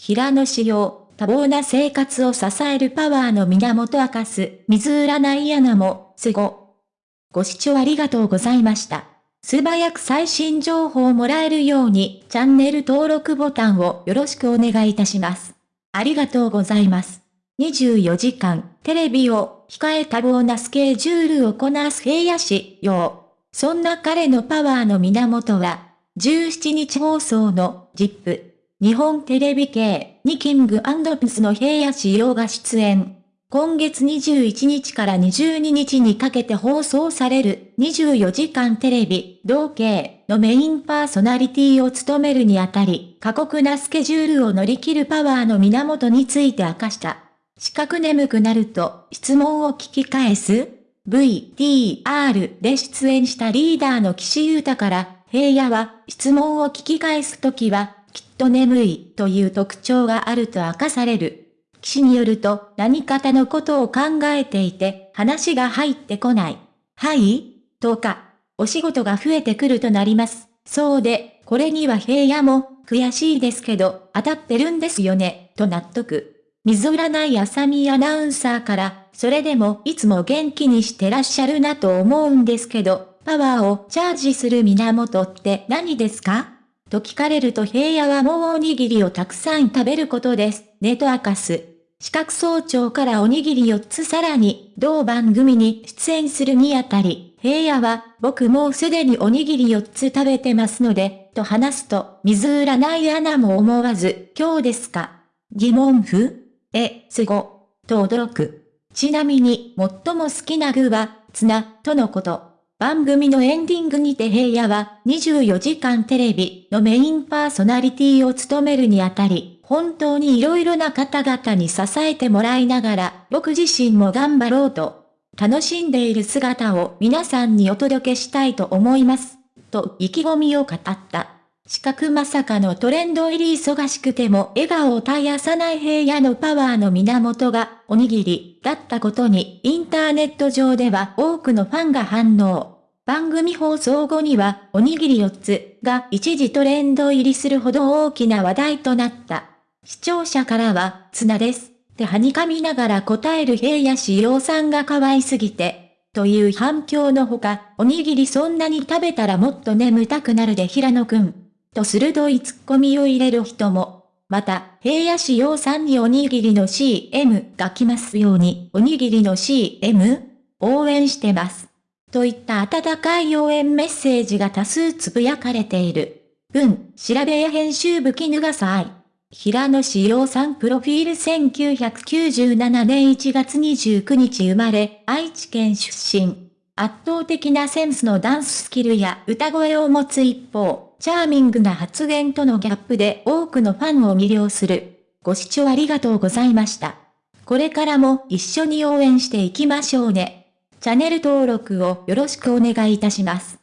平野仕様、多忙な生活を支えるパワーの源明かす、水占い穴も、すご。ご視聴ありがとうございました。素早く最新情報をもらえるように、チャンネル登録ボタンをよろしくお願いいたします。ありがとうございます。24時間、テレビを、控え多忙なスケジュールをこなす平野市、よう。そんな彼のパワーの源は、17日放送の、ジップ。日本テレビ系にキングピスの平野仕様が出演。今月21日から22日にかけて放送される24時間テレビ同系のメインパーソナリティを務めるにあたり過酷なスケジュールを乗り切るパワーの源について明かした。四角眠くなると質問を聞き返す ?VTR で出演したリーダーの岸優太から平野は質問を聞き返すときはきっと眠いという特徴があると明かされる。騎士によると何方のことを考えていて話が入ってこない。はい？とか、お仕事が増えてくるとなります。そうで、これには平野も悔しいですけど当たってるんですよね、と納得。水占いあさみアナウンサーから、それでもいつも元気にしてらっしゃるなと思うんですけど、パワーをチャージする源って何ですか？と聞かれると平野はもうおにぎりをたくさん食べることです。ねと明かす。四角総長からおにぎり4つさらに、同番組に出演するにあたり、平野は、僕もうすでにおにぎり4つ食べてますので、と話すと、水占いアナも思わず、今日ですか？疑問符？え、すご、と驚く。ちなみに、最も好きな具は、ツナ、とのこと。番組のエンディングにて平野は24時間テレビのメインパーソナリティを務めるにあたり、本当に色々な方々に支えてもらいながら、僕自身も頑張ろうと、楽しんでいる姿を皆さんにお届けしたいと思います。と意気込みを語った。四角まさかのトレンド入り忙しくても笑顔を絶やさない平野のパワーの源がおにぎりだったことにインターネット上では多くのファンが反応。番組放送後にはおにぎり4つが一時トレンド入りするほど大きな話題となった。視聴者からはツナです。ってはにかみながら答える平野志陽さんが可愛すぎて、という反響のほか、おにぎりそんなに食べたらもっと眠たくなるで平野くん。と鋭いツッコミを入れる人も。また、平野市陽さんにおにぎりの CM が来ますように、おにぎりの CM? 応援してます。といった温かい応援メッセージが多数つぶやかれている。文、調べや編集部絹がさい。平野志陽さんプロフィール1997年1月29日生まれ、愛知県出身。圧倒的なセンスのダンススキルや歌声を持つ一方、チャーミングな発言とのギャップで多くのファンを魅了する。ご視聴ありがとうございました。これからも一緒に応援していきましょうね。チャンネル登録をよろしくお願いいたします。